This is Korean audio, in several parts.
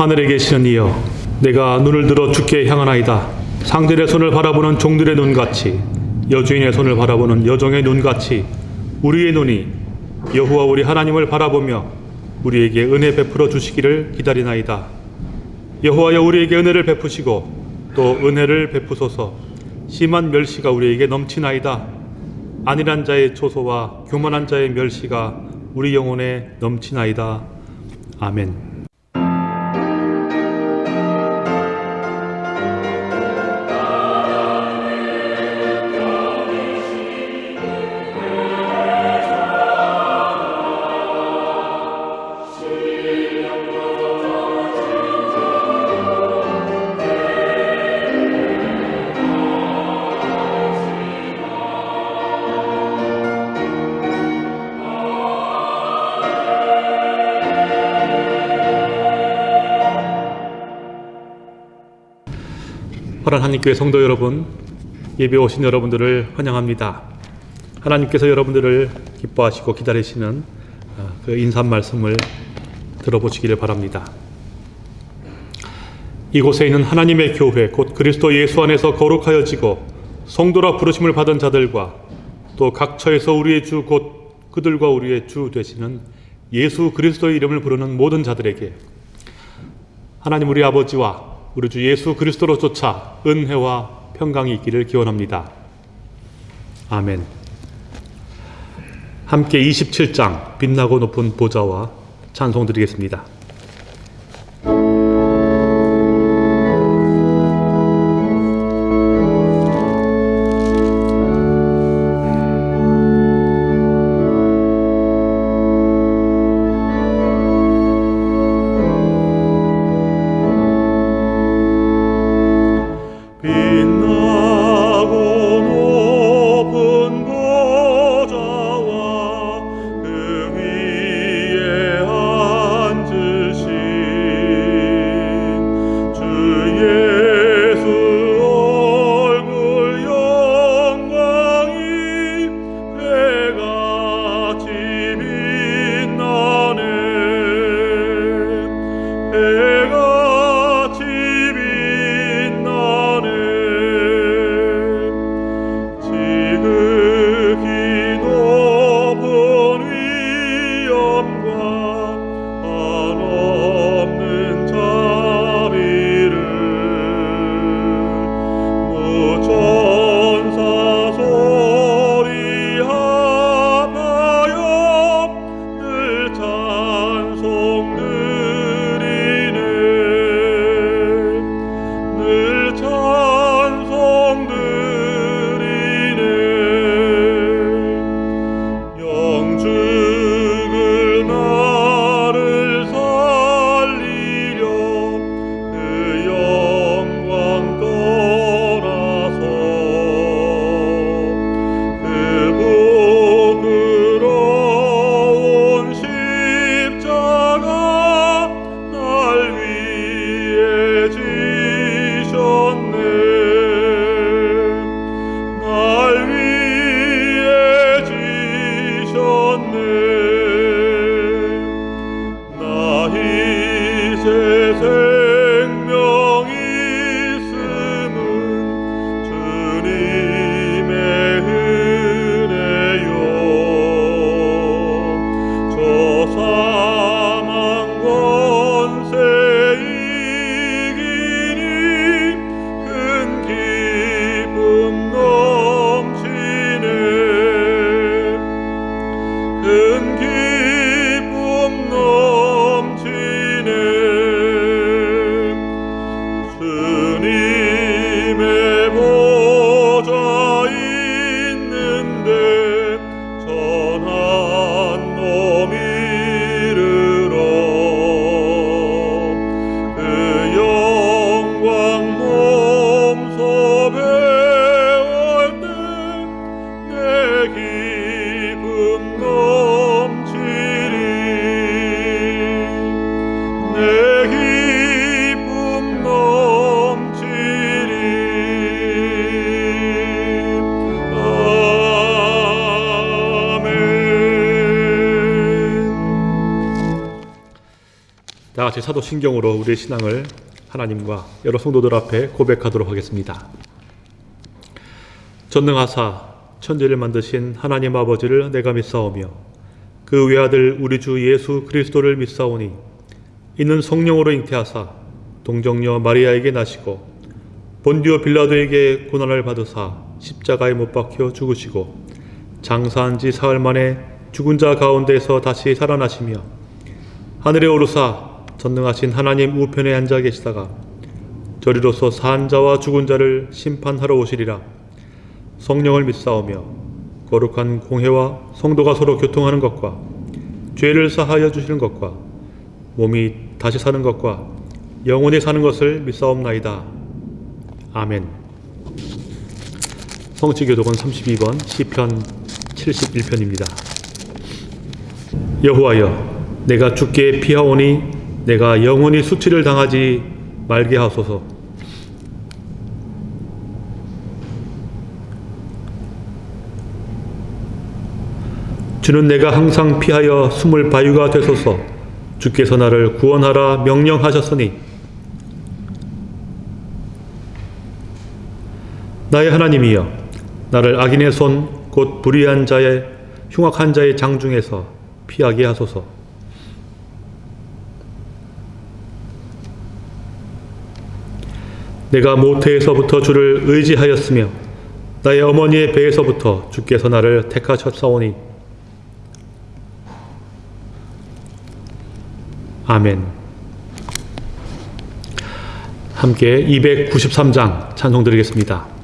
하늘에 계시는 이여 내가 눈을 들어 주께 향하나이다. 상들의 손을 바라보는 종들의 눈같이 여주인의 손을 바라보는 여종의 눈같이 우리의 눈이 여호와 우리 하나님을 바라보며 우리에게 은혜 베풀어 주시기를 기다리나이다. 여호와여 우리에게 은혜를 베푸시고 또 은혜를 베푸소서. 심한 멸시가 우리에게 넘치나이다. 안일한 자의 초소와 교만한 자의 멸시가 우리 영혼에 넘치나이다. 아멘. 파란 한입교회 성도 여러분, 예배 오신 여러분들을 환영합니다. 하나님께서 여러분들을 기뻐하시고 기다리시는 어, 그 인사 말씀을 들어보시기를 바랍니다. 이곳에 있는 하나님의 교회, 곧 그리스도 예수 안에서 거룩하여지고 성도라 부르심을 받은 자들과 또 각처에서 우리의 주, 곧 그들과 우리의 주 되시는 예수 그리스도의 이름을 부르는 모든 자들에게 하나님 우리 아버지와 우리 주 예수 그리스도로 쫓아 은혜와 평강이 있기를 기원합니다. 아멘. 함께 27장 빛나고 높은 보좌와 찬송 드리겠습니다. 같이 사도신경으로 우리의 신앙을 하나님과 여러 성도들 앞에 고백하도록 하겠습니다. 전능하사 천지를 만드신 하나님 아버지를 내가 믿사오며 그 외아들 우리 주 예수 그리스도를 믿사오니 이는 성령으로 잉태하사 동정녀 마리아에게 나시고 본디오 빌라도에게 고난을 받으사 십자가에 못 박혀 죽으시고 장사한 지 사흘 만에 죽은 자 가운데서 다시 살아나시며 하늘에 오르사 전능하신 하나님 우편에 앉아 계시다가 저리로서 산 자와 죽은 자를 심판하러 오시리라 성령을 믿사오며 거룩한 공회와 성도가 서로 교통하는 것과 죄를 사하여 주시는 것과 몸이 다시 사는 것과 영원히 사는 것을 믿사옵나이다. 아멘. 성취교독은 32번 시편 71편입니다. 여호와여 내가 주께 피하오니 내가 영원히 수치를 당하지 말게 하소서. 주는 내가 항상 피하여 숨을 바위가 되소서. 주께서 나를 구원하라 명령하셨으니. 나의 하나님이여 나를 악인의 손 곧 불의한 자의 흉악한 자의 장 중에서 피하게 하소서 내가 모태에서부터 주를 의지하였으며 나의 어머니의 배에서부터 주께서 나를 택하셨사오니 아멘. 함께 293장 찬송 드리겠습니다.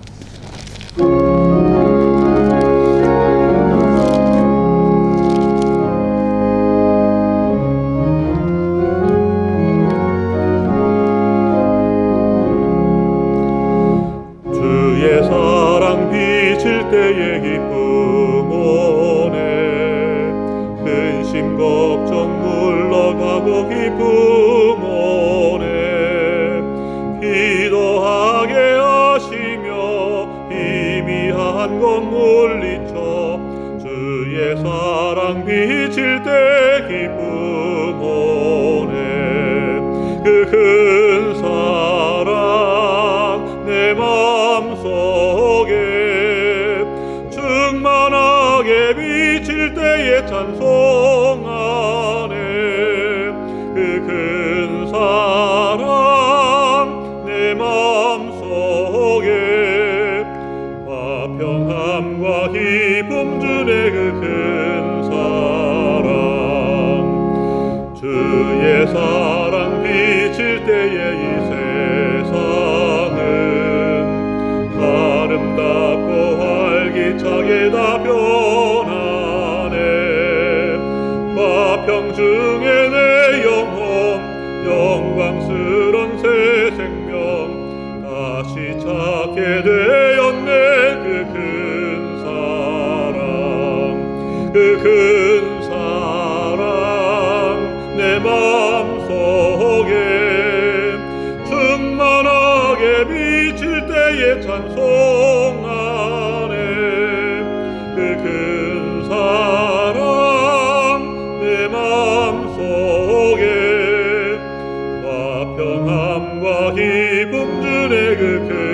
주네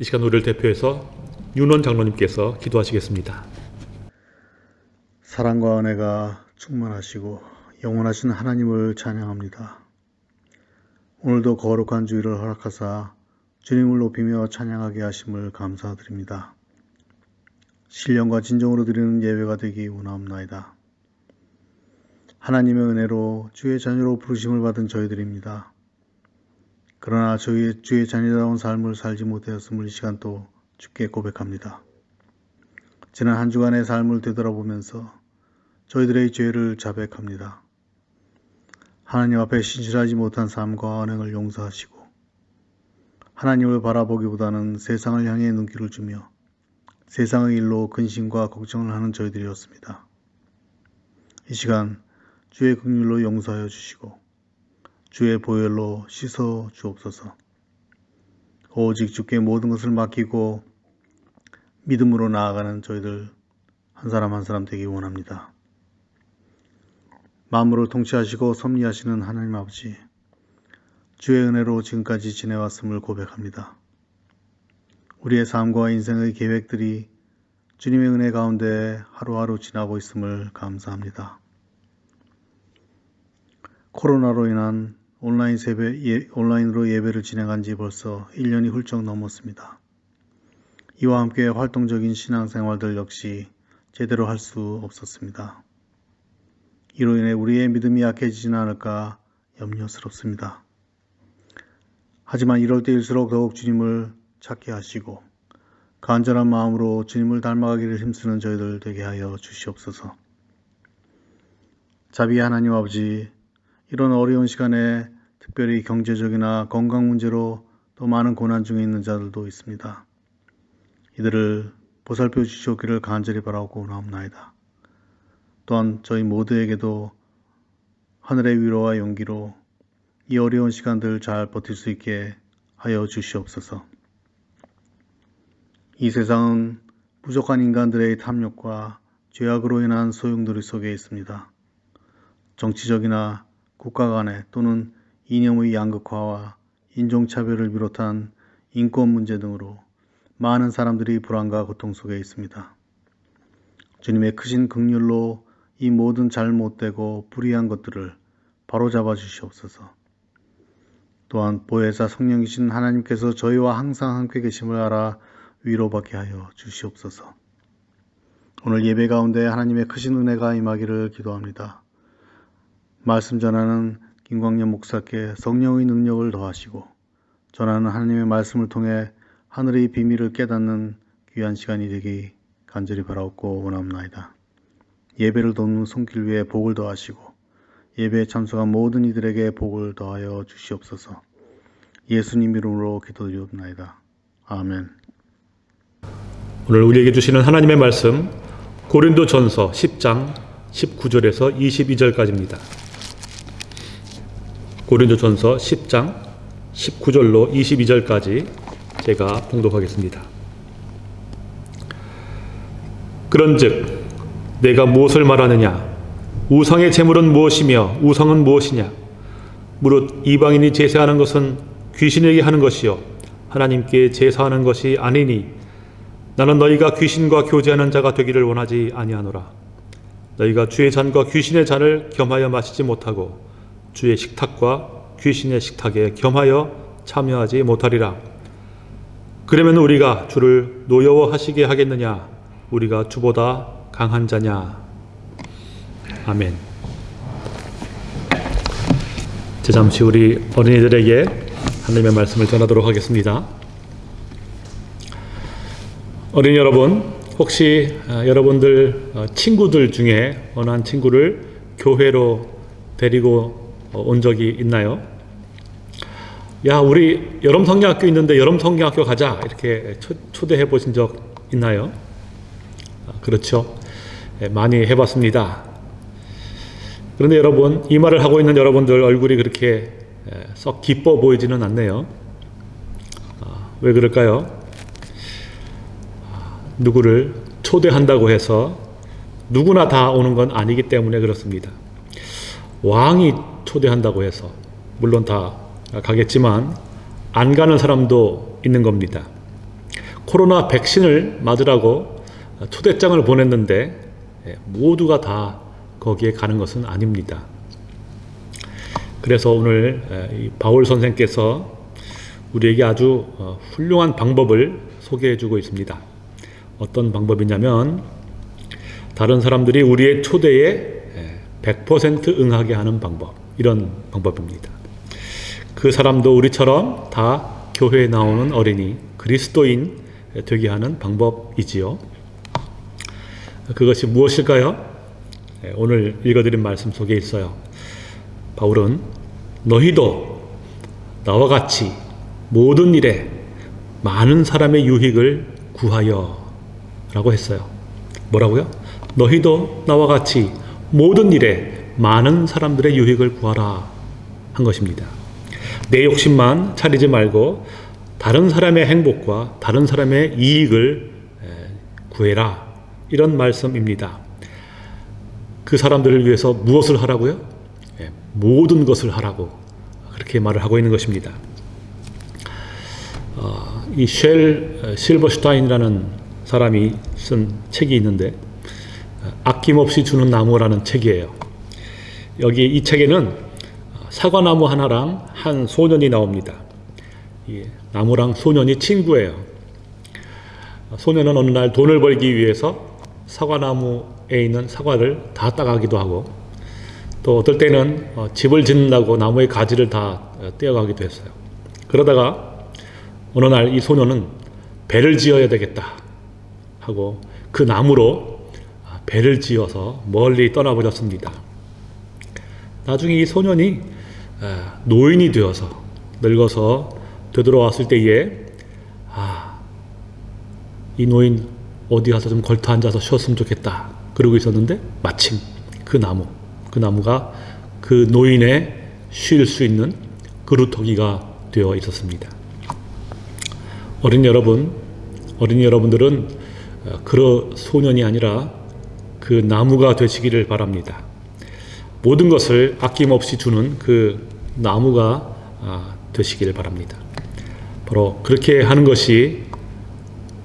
이 시간 우리를 대표해서 윤원 장로님께서 기도하시겠습니다. 사랑과 은혜가 충만하시고 영원하신 하나님을 찬양합니다. 오늘도 거룩한 주일을 허락하사 주님을 높이며 찬양하게 하심을 감사드립니다. 신령과 진정으로 드리는 예배가 되기 원하옵나이다. 하나님의 은혜로 주의 자녀로 부르심을 받은 저희들입니다. 그러나 저희 주의 자녀다운 삶을 살지 못하였음을 이 시간 또 주께 고백합니다. 지난 한 주간의 삶을 되돌아보면서 저희들의 죄를 자백합니다. 하나님 앞에 신실하지 못한 삶과 언행을 용서하시고 하나님을 바라보기보다는 세상을 향해 눈길을 주며 세상의 일로 근심과 걱정을 하는 저희들이었습니다. 이 시간 주의 긍휼로 용서하여 주시고 주의 보혈로 씻어 주옵소서. 오직 주께 모든 것을 맡기고 믿음으로 나아가는 저희들 한 사람 한 사람 되기 원합니다. 마음으로 통치하시고 섭리하시는 하나님 아버지, 주의 은혜로 지금까지 지내왔음을 고백합니다. 우리의 삶과 인생의 계획들이 주님의 은혜 가운데 하루하루 지나고 있음을 감사합니다. 코로나로 인한 온라인 세배, 예, 온라인으로 예배를 진행한 지 벌써 1년이 훌쩍 넘었습니다. 이와 함께 활동적인 신앙생활들 역시 제대로 할 수 없었습니다. 이로 인해 우리의 믿음이 약해지지는 않을까 염려스럽습니다. 하지만 이럴 때일수록 더욱 주님을 찾게 하시고 간절한 마음으로 주님을 닮아가기를 힘쓰는 저희들 되게 하여 주시옵소서. 자비의 하나님 아버지, 이런 어려운 시간에 특별히 경제적이나 건강 문제로 또 많은 고난 중에 있는 자들도 있습니다. 이들을 보살펴 주시옵기를 간절히 바라고 나옵나이다. 또한 저희 모두에게도 하늘의 위로와 용기로 이 어려운 시간들 잘 버틸 수 있게 하여 주시옵소서. 이 세상은 부족한 인간들의 탐욕과 죄악으로 인한 소용돌이 속에 있습니다. 정치적이나 국가 간의 또는 이념의 양극화와 인종차별을 비롯한 인권 문제 등으로 많은 사람들이 불안과 고통 속에 있습니다. 주님의 크신 극률로 이 모든 잘못되고 불의한 것들을 바로잡아 주시옵소서. 또한 보혜사 성령이신 하나님께서 저희와 항상 함께 계심을 알아 위로받게 하여 주시옵소서. 오늘 예배 가운데 하나님의 크신 은혜가 임하기를 기도합니다. 말씀 전하는 김광년 목사께 성령의 능력을 더하시고 전하는 하나님의 말씀을 통해 하늘의 비밀을 깨닫는 귀한 시간이 되기 간절히 바라옵고 원합나이다. 예배를 돕는 손길 위에 복을 더하시고 예배에 참석한 모든 이들에게 복을 더하여 주시옵소서. 예수님 이름으로 기도드리옵나이다. 아멘. 오늘 우리에게 주시는 하나님의 말씀 고린도 전서 10장 19절에서 22절까지입니다. 고린도 전서 10장 19절로 22절까지 제가 봉독하겠습니다. 그런즉 내가 무엇을 말하느냐? 우상의 제물은 무엇이며 우상은 무엇이냐? 무릇 이방인이 제사하는 것은 귀신에게 하는 것이요 하나님께 제사하는 것이 아니니 나는 너희가 귀신과 교제하는 자가 되기를 원하지 아니하노라. 너희가 주의 잔과 귀신의 잔을 겸하여 마시지 못하고 주의 식탁과 귀신의 식탁에 겸하여 참여하지 못하리라. 그러면 우리가 주를 노여워하시게 하겠느냐? 우리가 주보다 강한 자냐? 아멘. 제 잠시 우리 어린이들에게 하나님의 말씀을 전하도록 하겠습니다. 어린이 여러분, 혹시 아, 여러분들 어, 친구들 중에 어느 한 친구를 교회로 데리고 어, 온 적이 있나요? 야, 우리 여름 성경학교 있는데 여름 성경학교 가자. 이렇게 초, 초대해 보신 적 있나요? 아, 그렇죠. 예, 많이 해봤습니다. 그런데 여러분, 이 말을 하고 있는 여러분들 얼굴이 그렇게 예, 썩 기뻐 보이지는 않네요. 아, 왜 그럴까요? 누구를 초대한다고 해서 누구나 다 오는 건 아니기 때문에 그렇습니다. 왕이 초대한다고 해서 물론 다 가겠지만 안 가는 사람도 있는 겁니다. 코로나 백신을 맞으라고 초대장을 보냈는데 예, 모두가 다 거기에 가는 것은 아닙니다. 그래서 오늘 에, 이 바울 선생께서 우리에게 아주 어, 훌륭한 방법을 소개해 주고 있습니다. 어떤 방법이냐면 다른 사람들이 우리의 초대에 100% 응하게 하는 방법 이런 방법입니다. 그 사람도 우리처럼 다 교회에 나오는 어린이 그리스도인 되게 하는 방법이지요. 그것이 무엇일까요? 예, 오늘 읽어드린 말씀 속에 있어요. 바울은 너희도 나와 같이 모든 일에 많은 사람의 유익을 구하여 라고 했어요. 뭐라고요? 너희도 나와 같이 모든 일에 많은 사람들의 유익을 구하라 한 것입니다. 내 욕심만 차리지 말고 다른 사람의 행복과 다른 사람의 이익을 구해라. 이런 말씀입니다. 그 사람들을 위해서 무엇을 하라고요? 모든 것을 하라고 그렇게 말을 하고 있는 것입니다. 어, 이쉘 실버슈타인이라는 사람이 쓴 책이 있는데 아낌없이 주는 나무라는 책이에요. 여기 이 책에는 사과나무 하나랑 한 소년이 나옵니다. 나무랑 소년이 친구예요. 소년은 어느 날 돈을 벌기 위해서 사과나무에 있는 사과를 다 따가기도 하고 또 어떨 때는 어, 집을 짓는다고 나무의 가지를 다 어, 떼어가기도 했어요. 그러다가 어느 날 이 소년은 배를 지어야 되겠다 하고 그 나무로 아, 배를 지어서 멀리 떠나버렸습니다. 나중에 이 소년이 아, 노인이 되어서 늙어서 되돌아왔을 때에 아, 이 노인 어디 가서 좀 걸터 앉아서 쉬었으면 좋겠다. 그러고 있었는데 마침 그 나무, 그 나무가 그 노인의 쉴 수 있는 그루터기가 되어 있었습니다. 어린 여러분, 어린이 여러분들은 그 소년이 아니라 그 나무가 되시기를 바랍니다. 모든 것을 아낌없이 주는 그 나무가 아, 되시기를 바랍니다. 바로 그렇게 하는 것이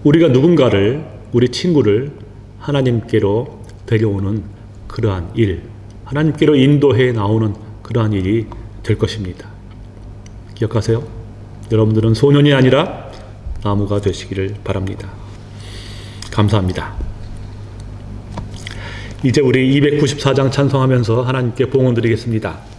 우리가 누군가를 우리 친구를 하나님께로 데려오는 그러한 일, 하나님께로 인도해 나오는 그러한 일이 될 것입니다. 기억하세요? 여러분들은 소년이 아니라 나무가 되시기를 바랍니다. 감사합니다. 이제 우리 294장 찬송하면서 하나님께 봉헌 드리겠습니다.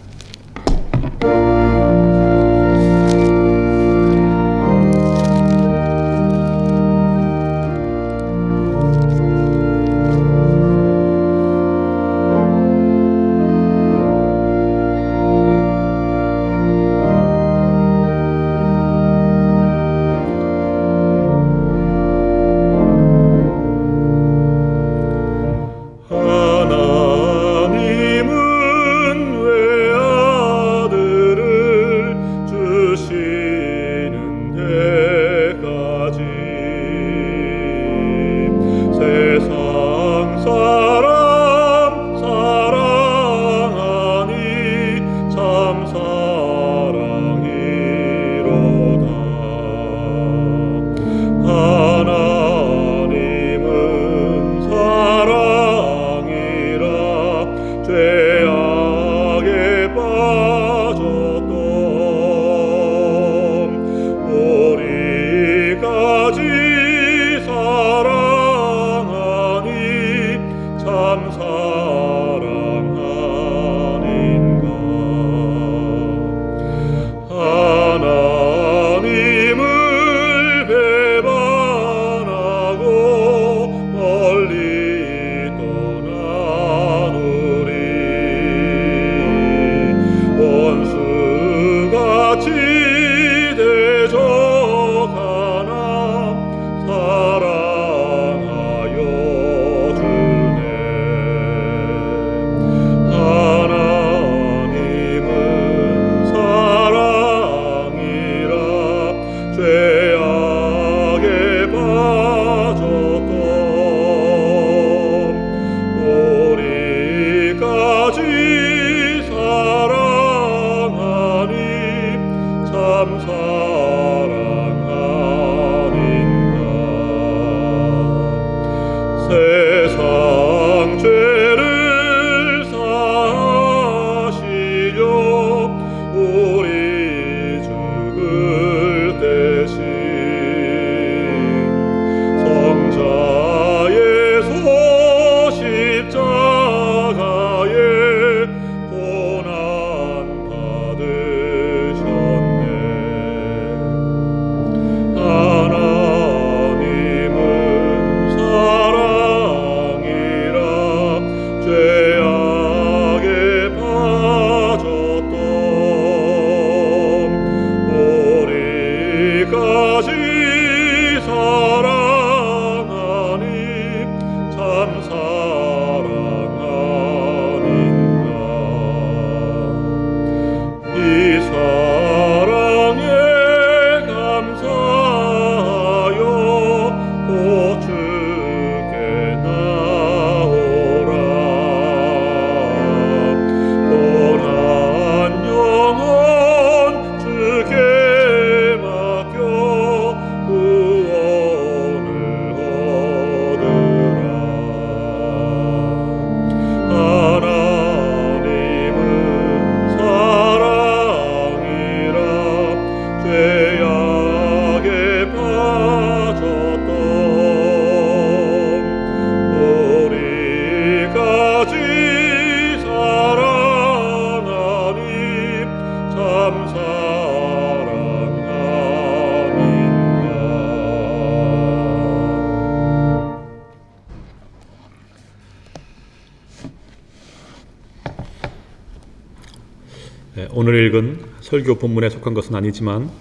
설교 본문에 속한 것은 아니지만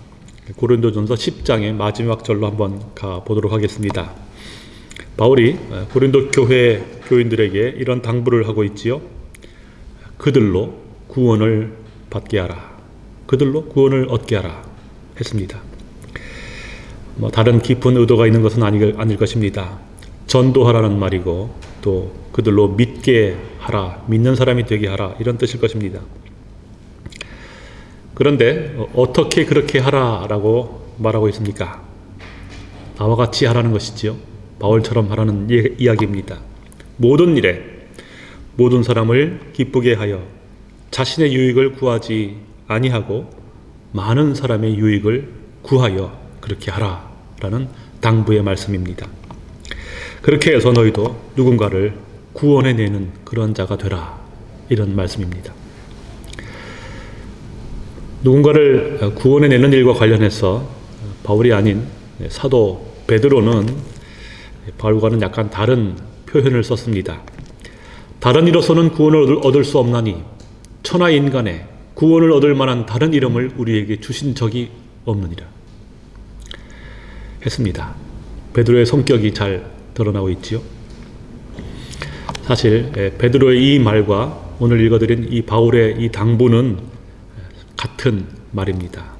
고린도전서 10장의 마지막 절로 한번 가 보도록 하겠습니다. 바울이 어, 고린도 교회 교인들에게 이런 당부를 하고 있지요. 그들로 구원을 받게 하라. 그들로 구원을 얻게 하라 했습니다. 뭐 다른 깊은 의도가 있는 것은 아닐, 아닐 것입니다. 전도하라는 말이고 또 그들로 믿게 하라, 믿는 사람이 되게 하라 이런 뜻일 것입니다. 그런데 어, 어떻게 그렇게 하라라고 말하고 있습니까? 나와 같이 하라는 것이지요. 바울처럼 하라는 이- 이야기입니다. 모든 일에 모든 사람을 기쁘게 하여 자신의 유익을 구하지 아니하고 많은 사람의 유익을 구하여 그렇게 하라라는 당부의 말씀입니다. 그렇게 해서 너희도 누군가를 구원해내는 그런 자가 되라 이런 말씀입니다. 누군가를 구원해내는 일과 관련해서 바울이 아닌 사도 베드로는 바울과는 약간 다른 표현을 썼습니다. 다른 이로서는 구원을 얻을- 얻을 수 없나니 천하 인간에 구원을 얻을 만한 다른 이름을 우리에게 주신 적이 없느니라 했습니다. 베드로의 성격이 잘 드러나고 있지요. 사실 예, 베드로의 이 말과 오늘 읽어드린 이 바울의 이 당부는 같은 말입니다.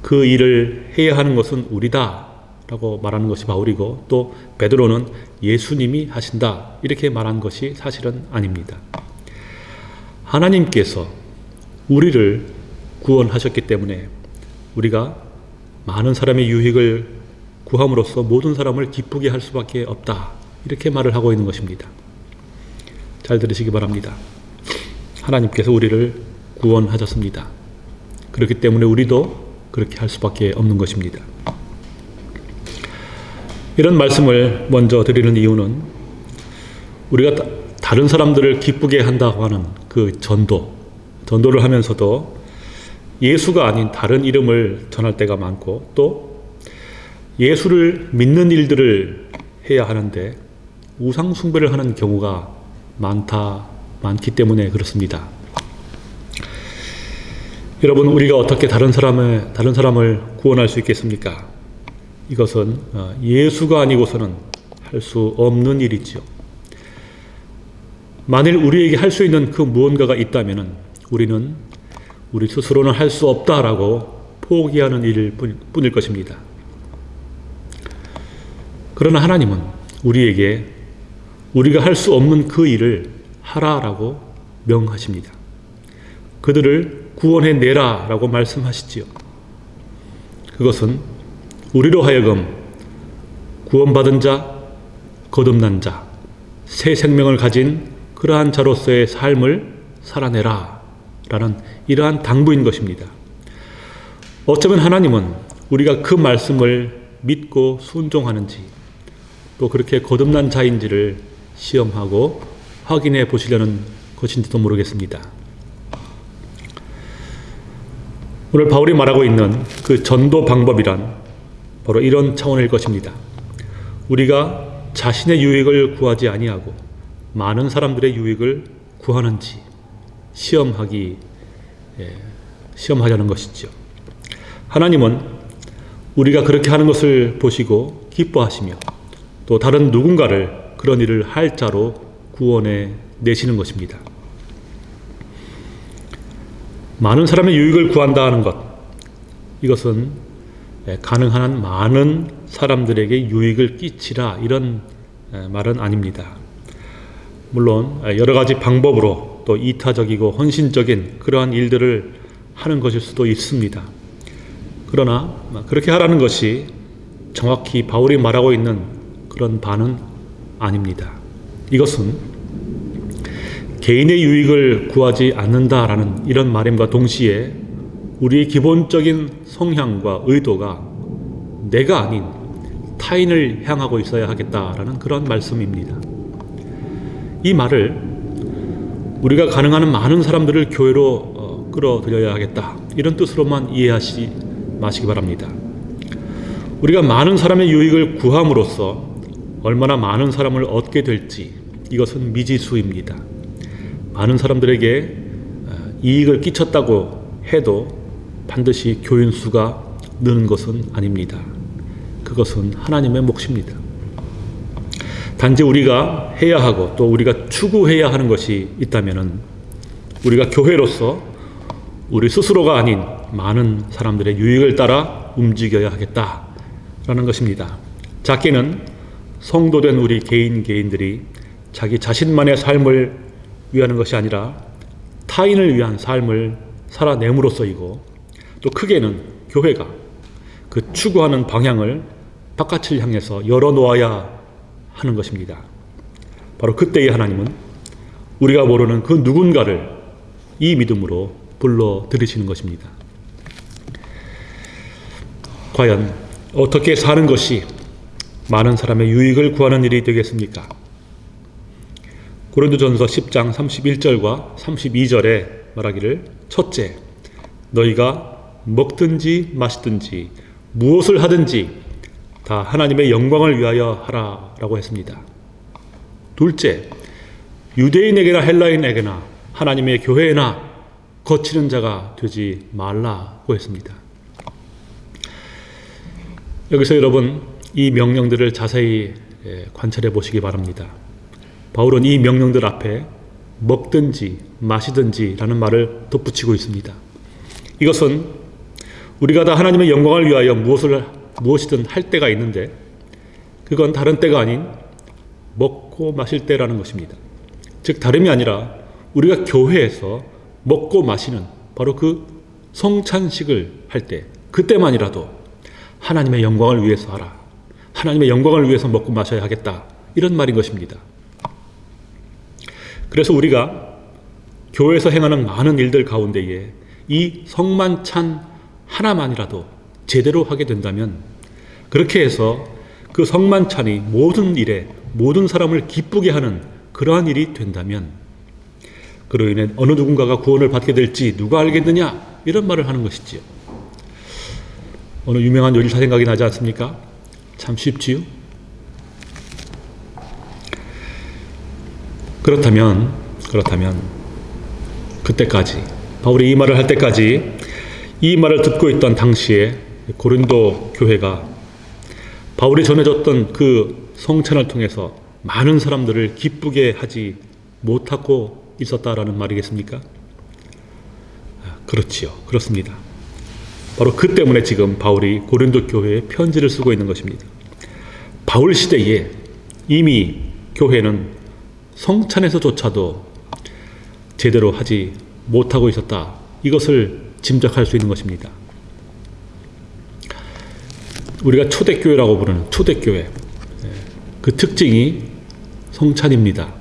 그 일을 해야 하는 것은 우리다 라고 말하는 것이 바울이고 또 베드로는 예수님이 하신다 이렇게 말한 것이 사실은 아닙니다. 하나님께서 우리를 구원하셨기 때문에 우리가 많은 사람의 유익을 구함으로써 모든 사람을 기쁘게 할 수밖에 없다 이렇게 말을 하고 있는 것입니다. 잘 들으시기 바랍니다. 하나님께서 우리를 구원하셨습니다. 그렇기 때문에 우리도 그렇게 할 수밖에 없는 것입니다. 이런 말씀을 먼저 드리는 이유는 우리가 다- 다른 사람들을 기쁘게 한다고 하는 그 전도, 전도를 하면서도 예수가 아닌 다른 이름을 전할 때가 많고 또 예수를 믿는 일들을 해야 하는데 우상 숭배를 하는 경우가 많다, 많기 때문에 그렇습니다. 여러분, 우리가 어떻게 다른 사람을, 다른 사람을 구원할 수 있겠습니까? 이것은 어, 예수가 아니고서는 할 수 없는 일이지요. 만일 우리에게 할 수 있는 그 무언가가 있다면 우리는 우리 스스로는 할 수 없다라고 포기하는 일일 뿐- 뿐일 것입니다. 그러나 하나님은 우리에게 우리가 할 수 없는 그 일을 하라라고 명하십니다. 그들을 구원해 내라 라고 말씀하시지요. 그것은 우리로 하여금 구원받은 자, 거듭난 자, 새 생명을 가진 그러한 자로서의 삶을 살아내라 라는 이러한 당부인 것입니다. 어쩌면 하나님은 우리가 그 말씀을 믿고 순종하는지 또 그렇게 거듭난 자인지를 시험하고 확인해 보시려는 것인지도 모르겠습니다. 오늘 바울이 말하고 있는 그 전도 방법이란 바로 이런 차원일 것입니다. 우리가 자신의 유익을 구하지 아니하고 많은 사람들의 유익을 구하는지 시험하기 예, 시험하자는 것이죠. 하나님은 우리가 그렇게 하는 것을 보시고 기뻐하시며 또 다른 누군가를 그런 일을 할 자로 구원해 내시는 것입니다. 많은 사람의 유익을 구한다 하는 것 이것은 예, 가능한 한 많은 사람들에게 유익을 끼치라 이런 예, 말은 아닙니다. 물론 예, 여러 가지 방법으로 또 이타적이고 헌신적인 그러한 일들을 하는 것일 수도 있습니다. 그러나 그렇게 하라는 것이 정확히 바울이 말하고 있는 그런 바는 아닙니다. 이것은 개인의 유익을 구하지 않는다라는 이런 말임과 동시에 우리의 기본적인 성향과 의도가 내가 아닌 타인을 향하고 있어야 하겠다라는 그런 말씀입니다. 이 말을 우리가 가능한 한 많은 사람들을 교회로 어, 끌어들여야 하겠다 이런 뜻으로만 이해하시 마시기 바랍니다. 우리가 많은 사람의 유익을 구함으로써 얼마나 많은 사람을 얻게 될지 이것은 미지수입니다. 많은 사람들에게 어, 이익을 끼쳤다고 해도 반드시 교인 수가 느는 것은 아닙니다. 그것은 하나님의 몫입니다. 단지 우리가 해야 하고 또 우리가 추구해야 하는 것이 있다면 우리가 교회로서 우리 스스로가 아닌 많은 사람들의 유익을 따라 움직여야 하겠다라는 것입니다. 작게는 성도된 우리 개인 개인들이 자기 자신만의 삶을 위하는 것이 아니라 타인을 위한 삶을 살아냄으로써이고 또 크게는 교회가 그 추구하는 방향을 바깥을 향해서 열어놓아야 하는 것입니다. 바로 그때의 하나님은 우리가 모르는 그 누군가를 이 믿음으로 불러 들이시는 것입니다. 과연 어떻게 사는 것이 많은 사람의 유익을 구하는 일이 되겠습니까? 고린도전서 10장 31절과 32절에 말하기를 첫째 너희가 먹든지 마시든지 무엇을 하든지 다 하나님의 영광을 위하여 하라 라고 했습니다. 둘째 유대인에게나 헬라인에게나 하나님의 교회에나 거치는 자가 되지 말라고 했습니다. 여기서 여러분 이 명령들을 자세히 관찰해 보시기 바랍니다. 바울은 이 명령들 앞에 먹든지 마시든지 라는 말을 덧붙이고 있습니다. 이것은 우리가 다 하나님의 영광을 위하여 무엇을, 무엇이든 할 때가 있는데 그건 다른 때가 아닌 먹고 마실 때라는 것입니다. 즉, 다름이 아니라 우리가 교회에서 먹고 마시는 바로 그 성찬식을 할 때, 그때만이라도 하나님의 영광을 위해서 하라. 하나님의 영광을 위해서 먹고 마셔야 하겠다. 이런 말인 것입니다. 그래서 우리가 교회에서 행하는 많은 일들 가운데에 이 성만찬 하나만이라도 제대로 하게 된다면 그렇게 해서 그 성만찬이 모든 일에 모든 사람을 기쁘게 하는 그러한 일이 된다면 그로 인해 어느 누군가가 구원을 받게 될지 누가 알겠느냐 이런 말을 하는 것이지요. 어느 유명한 요리사 생각이 나지 않습니까? 참 쉽지요. 그렇다면 그렇다면 그때까지 바울이 이 말을 할 때까지 이 말을 듣고 있던 당시에 고린도 교회가 바울이 전해줬던 그 성찬을 통해서 많은 사람들을 기쁘게 하지 못하고 있었다라는 말이겠습니까? 아, 그렇지요. 그렇습니다. 바로 그 때문에 지금 바울이 고린도 교회에 편지를 쓰고 있는 것입니다. 바울 시대에 이미 교회는 성찬에서조차도 제대로 하지 못하고 있었다. 이것을 짐작할 수 있는 것입니다. 우리가 초대교회라고 부르는 초대교회 예, 그 특징이 성찬입니다.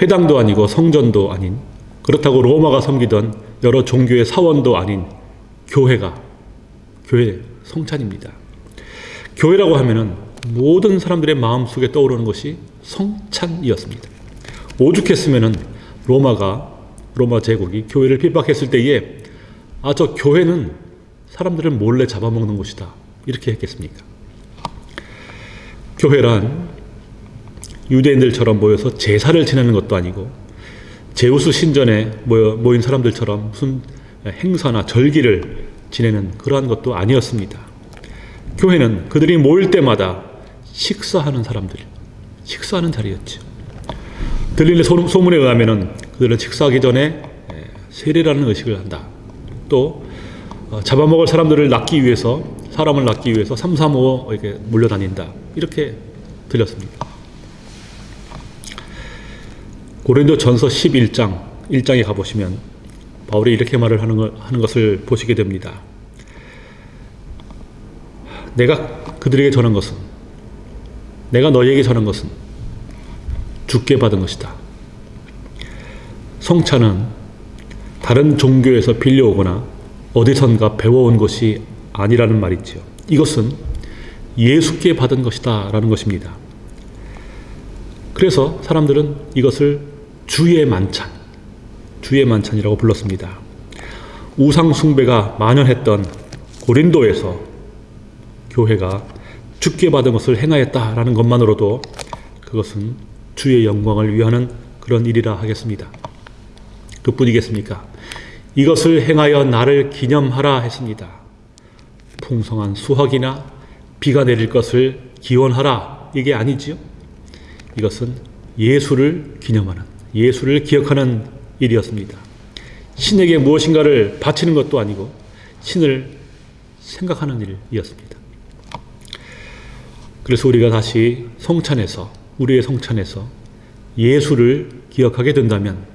회당도 아니고 성전도 아닌 그렇다고 로마가 섬기던 여러 종교의 사원도 아닌 교회가 교회 성찬입니다. 교회라고 하면은 모든 사람들의 마음속에 떠오르는 것이 성찬이었습니다. 오죽했으면은 로마가 로마 제국이 교회를 핍박했을 때에 아 저 교회는 사람들을 몰래 잡아먹는 곳이다 이렇게 했겠습니까? 교회란 유대인들처럼 모여서 제사를 지내는 것도 아니고 제우스 신전에 모인 사람들처럼 무슨 행사나 절기를 지내는 그러한 것도 아니었습니다. 교회는 그들이 모일 때마다 식사하는 사람들, 식사하는 자리였죠. 들리는 소- 소문에 의하면은 그들은 식사하기 전에 에, 세례라는 의식을 한다. 또 어, 잡아먹을 사람들을 낳기 위해서 사람을 낳기 위해서 삼삼오오 이렇게 몰려다닌다. 이렇게 들렸습니다. 고린도 전서 11장 1장에 가보시면 바울이 이렇게 말을 하는, 걸, 하는 것을 보시게 됩니다. 내가 그들에게 전한 것은 내가 너희에게 전한 것은 죽게 받은 것이다. 성찬은 다른 종교에서 빌려오거나 어디선가 배워온 것이 아니라는 말이지요. 이것은 예수께 받은 것이다 라는 것입니다. 그래서 사람들은 이것을 주의 만찬, 주의 만찬이라고 불렀습니다. 우상 숭배가 만연했던 고린도에서 교회가 죽게 받은 것을 행하였다라는 것만으로도 그것은 주의 영광을 위하는 그런 일이라 하겠습니다. 그뿐이겠습니까? 이것을 행하여 나를 기념하라 했습니다. 풍성한 수확이나 비가 내릴 것을 기원하라 이게 아니지요. 이것은 예수를 기념하는 예수를 기억하는 일이었습니다. 신에게 무엇인가를 바치는 것도 아니고 신을 생각하는 일이었습니다. 그래서 우리가 다시 성찬에서 우리의 성찬에서 예수를 기억하게 된다면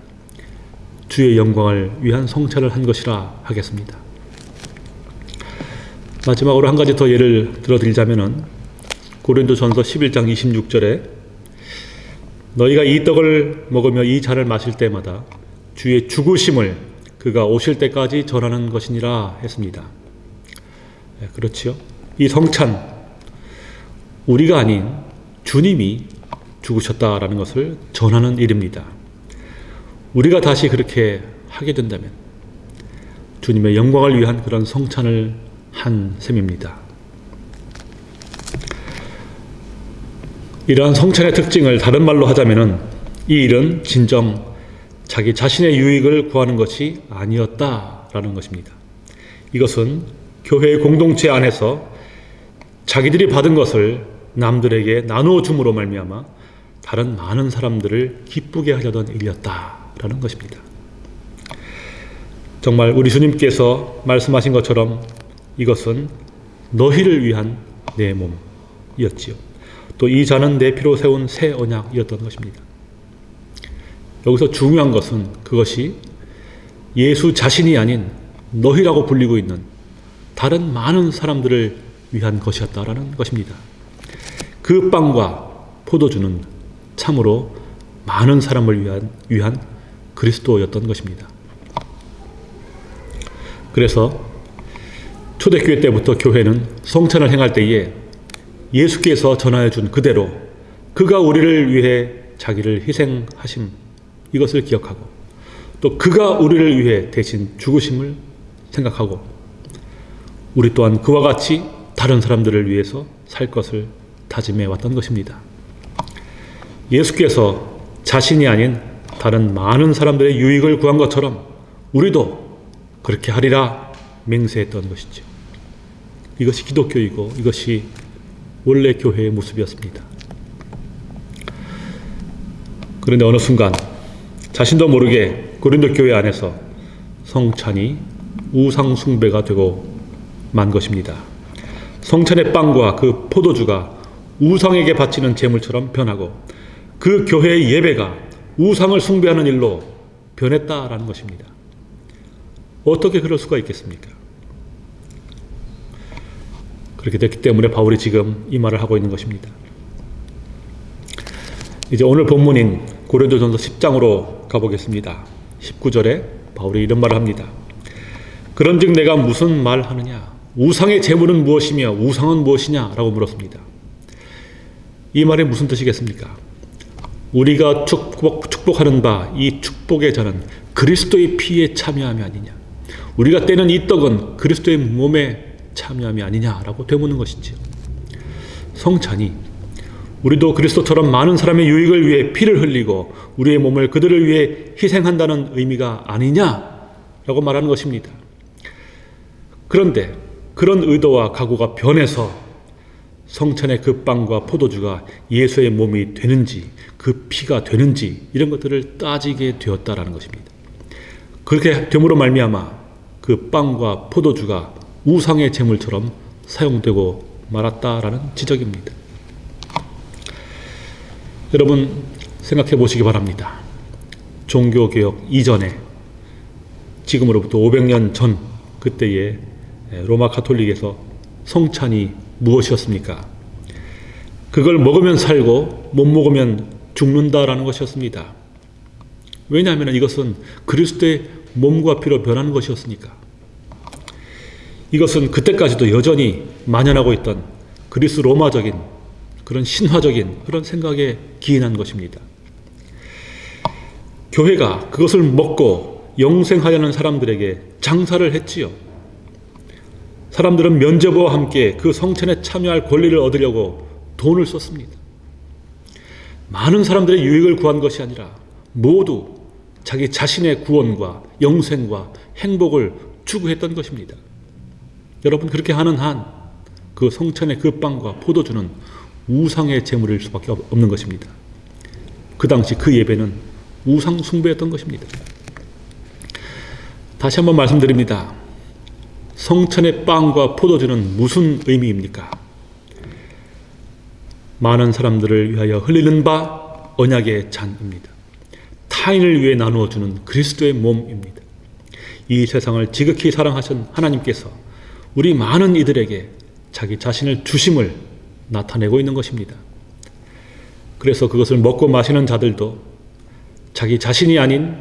주의 영광을 위한 성찬을 한 것이라 하겠습니다. 마지막으로 한 가지 더 예를 들어드리자면은 고린도 전서 11장 26절에 너희가 이 떡을 먹으며 이 잔을 마실 때마다 주의 죽으심을 그가 오실 때까지 전하는 것이니라 했습니다. 네, 그렇지요. 이 성찬 우리가 아닌 주님이 죽으셨다라는 것을 전하는 일입니다. 우리가 다시 그렇게 하게 된다면 주님의 영광을 위한 그런 성찬을 한 셈입니다. 이러한 성찬의 특징을 다른 말로 하자면은 이 일은 진정 자기 자신의 유익을 구하는 것이 아니었다라는 것입니다. 이것은 교회의 공동체 안에서 자기들이 받은 것을 남들에게 나누어 줌으로 말미암아 다른 많은 사람들을 기쁘게 하려던 일이었다라는 것입니다. 정말 우리 주님께서 말씀하신 것처럼 이것은 너희를 위한 내 몸이었지요. 또 이 잔은 내 피로 세운 새 언약이었던 것입니다. 여기서 중요한 것은 그것이 예수 자신이 아닌 너희라고 불리고 있는 다른 많은 사람들을 위한 것이었다라는 것입니다. 그 빵과 포도주는 참으로 많은 사람을 위한, 위한 그리스도였던 것입니다. 그래서 초대교회 때부터 교회는 성찬을 행할 때에 예수께서 전하여 준 그대로 그가 우리를 위해 자기를 희생하심 이것을 기억하고 또 그가 우리를 위해 대신 죽으심을 생각하고 우리 또한 그와 같이 다른 사람들을 위해서 살 것을 다짐해 왔던 것입니다. 예수께서 자신이 아닌 다른 많은 사람들의 유익을 구한 것처럼 우리도 그렇게 하리라 맹세했던 것이죠. 이것이 기독교이고 이것이 원래 교회의 모습이었습니다. 그런데 어느 순간 자신도 모르게 고린도 교회 안에서 성찬이 우상 숭배가 되고 만 것입니다. 성찬의 빵과 그 포도주가 우상에게 바치는 제물처럼 변하고 그 교회의 예배가 우상을 숭배하는 일로 변했다라는 것입니다. 어떻게 그럴 수가 있겠습니까? 그렇게 됐기 때문에 바울이 지금 이 말을 하고 있는 것입니다. 이제 오늘 본문인 고린도전서 10장으로 가보겠습니다. 19절에 바울이 이런 말을 합니다. 그런즉 내가 무슨 말 하느냐? 우상의 재물은 무엇이며 우상은 무엇이냐? 라고 물었습니다. 이 말이 무슨 뜻이겠습니까? 우리가 축복, 축복하는 바 이 축복의 자는 그리스도의 피에 참여함이 아니냐. 우리가 떼는 이 떡은 그리스도의 몸에 참여함이 아니냐라고 되묻는 것이지요. 성찬이 우리도 그리스도처럼 많은 사람의 유익을 위해 피를 흘리고 우리의 몸을 그들을 위해 희생한다는 의미가 아니냐라고 말하는 것입니다. 그런데 그런 의도와 각오가 변해서 성찬의 그 빵과 포도주가 예수의 몸이 되는지 그 피가 되는지 이런 것들을 따지게 되었다라는 것입니다. 그렇게 됨으로 말미암아 그 빵과 포도주가 우상의 제물처럼 사용되고 말았다라는 지적입니다. 여러분 생각해 보시기 바랍니다. 종교개혁 이전에 지금으로부터 500년 전 그때의 로마 카톨릭에서 성찬이 무엇이었습니까? 그걸 먹으면 살고 못 먹으면 죽는다라는 것이었습니다. 왜냐하면 이것은 그리스도의 몸과 피로 변하는 것이었으니까. 이것은 그때까지도 여전히 만연하고 있던 그리스 로마적인 그런 신화적인 그런 생각에 기인한 것입니다. 교회가 그것을 먹고 영생하려는 사람들에게 장사를 했지요. 사람들은 면제부와 함께 그 성천에 참여할 권리를 얻으려고 돈을 썼습니다. 많은 사람들의 유익을 구한 것이 아니라 모두 자기 자신의 구원과 영생과 행복을 추구했던 것입니다. 여러분 그렇게 하는 한 그 성천의 그 빵과 포도주는 우상의 제물일 수밖에 없는 것입니다. 그 당시 그 예배는 우상 숭배였던 것입니다. 다시 한번 말씀드립니다. 성천의 빵과 포도주는 무슨 의미입니까? 많은 사람들을 위하여 흘리는 바 언약의 잔입니다. 타인을 위해 나누어 주는 그리스도의 몸입니다. 이 세상을 지극히 사랑하신 하나님께서 우리 많은 이들에게 자기 자신을 주심을 나타내고 있는 것입니다. 그래서 그것을 먹고 마시는 자들도 자기 자신이 아닌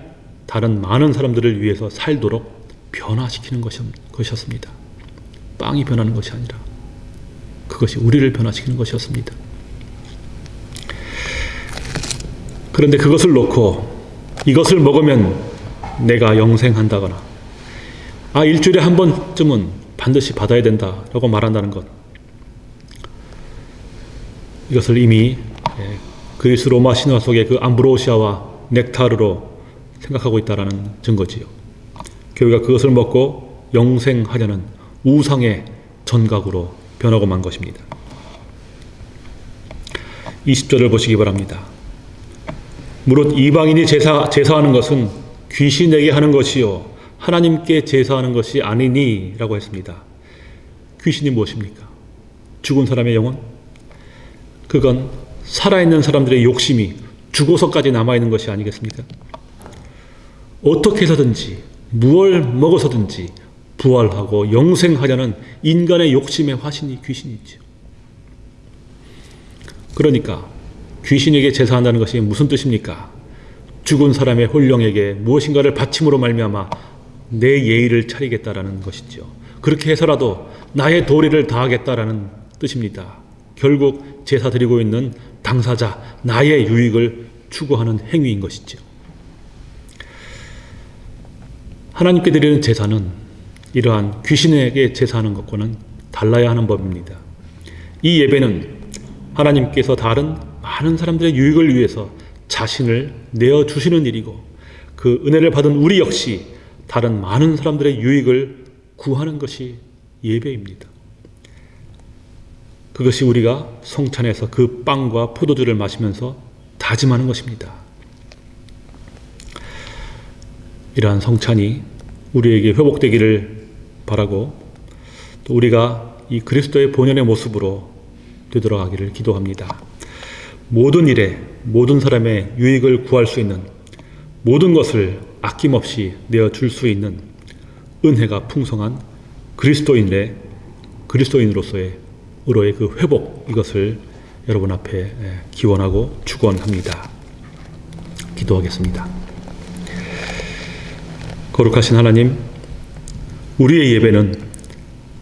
다른 많은 사람들을 위해서 살도록 변화시키는 것이었습니다. 빵이 변하는 것이 아니라 그것이 우리를 변화시키는 것이었습니다. 그런데 그것을 놓고 이것을 먹으면 내가 영생한다거나 아 일주일에 한 번쯤은 반드시 받아야 된다 라고 말한다는 것 이것을 이미 예, 그리스 로마 신화 속의 그 암브로시아와 넥타르로 생각하고 있다라는 증거지요. 교회가 그것을 먹고 영생하려는 우상의 전각으로 변하고 만 것입니다. 20절을 보시기 바랍니다. 무릇 이방인이 제사, 제사하는 것은 귀신에게 하는 것이요 하나님께 제사하는 것이 아니니 라고 했습니다. 귀신이 무엇입니까? 죽은 사람의 영혼? 그건 살아있는 사람들의 욕심이 죽어서까지 남아있는 것이 아니겠습니까? 어떻게 해서든지 무얼 먹어서든지 부활하고 영생하려는 인간의 욕심의 화신이 귀신이죠. 그러니까 귀신에게 제사한다는 것이 무슨 뜻입니까? 죽은 사람의 홀령에게 무엇인가를 바침으로 말미암아 내 예의를 차리겠다라는 것이죠. 그렇게 해서라도 나의 도리를 다하겠다라는 뜻입니다. 결국 제사 드리고 있는 당사자 나의 유익을 추구하는 행위인 것이죠. 하나님께 드리는 제사는 이러한 귀신에게 제사하는 것과는 달라야 하는 법입니다. 이 예배는 하나님께서 다른 많은 사람들의 유익을 위해서 자신을 내어 주시는 일이고 그 은혜를 받은 우리 역시 다른 많은 사람들의 유익을 구하는 것이 예배입니다. 그것이 우리가 성찬에서 그 빵과 포도주를 마시면서 다짐하는 것입니다. 이러한 성찬이 우리에게 회복되기를 바라고 또 우리가 이 그리스도의 본연의 모습으로 되돌아가기를 기도합니다. 모든 일에 모든 사람의 유익을 구할 수 있는 모든 것을 아낌없이 내어 줄 수 있는 은혜가 풍성한 그리스도인의 그리스도인으로서의 으로의 그 회복 이것을 여러분 앞에 예, 기원하고 축원합니다. 기도하겠습니다. 거룩하신 하나님, 우리의 예배는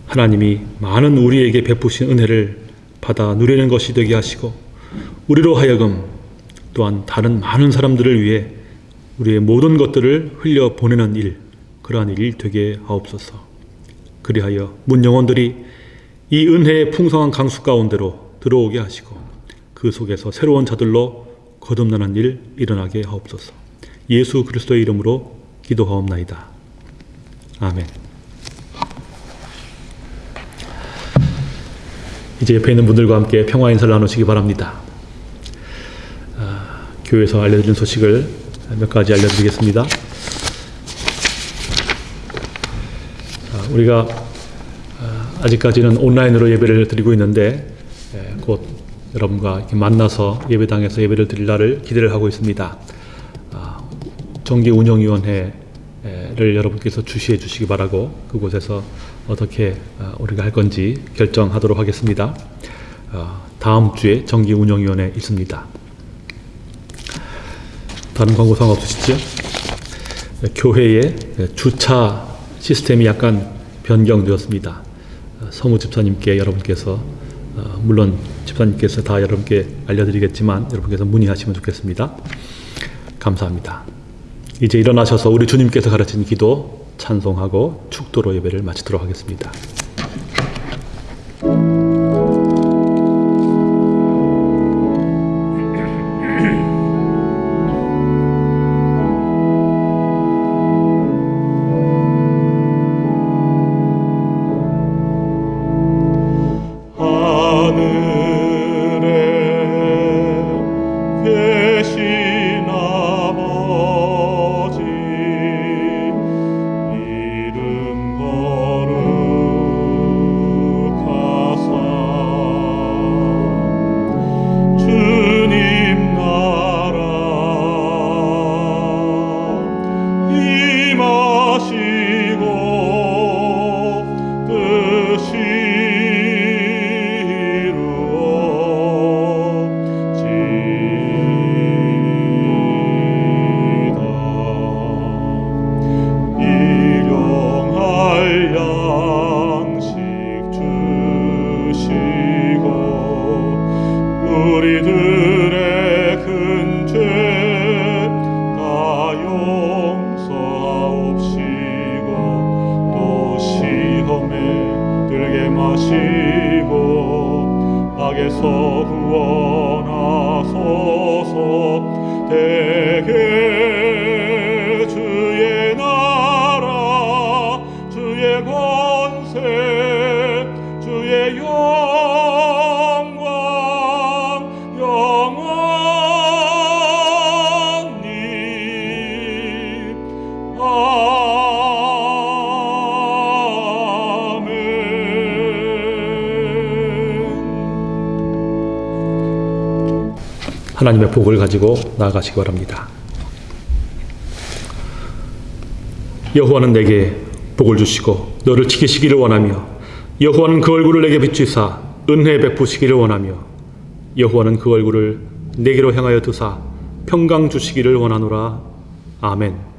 하나님이 많은 우리에게 베푸신 은혜를 받아 누리는 것이 되게 하시고 우리로 하여금 또한 다른 많은 사람들을 위해 우리의 모든 것들을 흘려 보내는 일, 그러한 일이 되게 하옵소서. 그리하여 문 영혼들이 이 은혜의 풍성한 강수 가운데로 들어오게 하시고 그 속에서 새로운 자들로 거듭나는 일 일어나게 하옵소서. 예수 그리스도의 이름으로 기도하옵나이다. 아멘. 이제 옆에 있는 분들과 함께 평화 인사를 나누시기 바랍니다. 아, 교회에서 알려드린 소식을 몇 가지 알려드리겠습니다. 아, 우리가 아, 아직까지는 온라인으로 예배를 드리고 있는데 예, 곧 여러분과 만나서 예배당에서 예배를 드릴 날을 기대를 하고 있습니다. 아, 정기운영위원회 를 여러분께서 주시해 주시기 바라고 그곳에서 어떻게 아, 우리가 할 건지 결정하도록 하겠습니다. 아, 다음 주에 정기운영위원회 있습니다. 다른 광고 상관없으시죠? 교회의 주차 시스템이 약간 변경되었습니다. 어, 서무 집사님께 여러분께서 어, 물론 집사님께서 다 여러분께 알려드리겠지만 여러분께서 문의하시면 좋겠습니다. 감사합니다. 이제 일어나셔서 우리 주님께서 가르친 기도 찬송하고 축도로 예배를 마치도록 하겠습니다. 우리들의 큰 죄 다 용서하옵시고 또 시험에 들게 마시고 악에서 구원하소서 하나님의 복을 가지고 나아가시기 바랍니다. 여호와는 내게 복을 주시고 너를 지키시기를 원하며 여호와는 그 얼굴을 내게 비추사 은혜 베푸시기를 원하며 여호와는 그 얼굴을 내게로 향하여 드사 평강 주시기를 원하노라 아멘.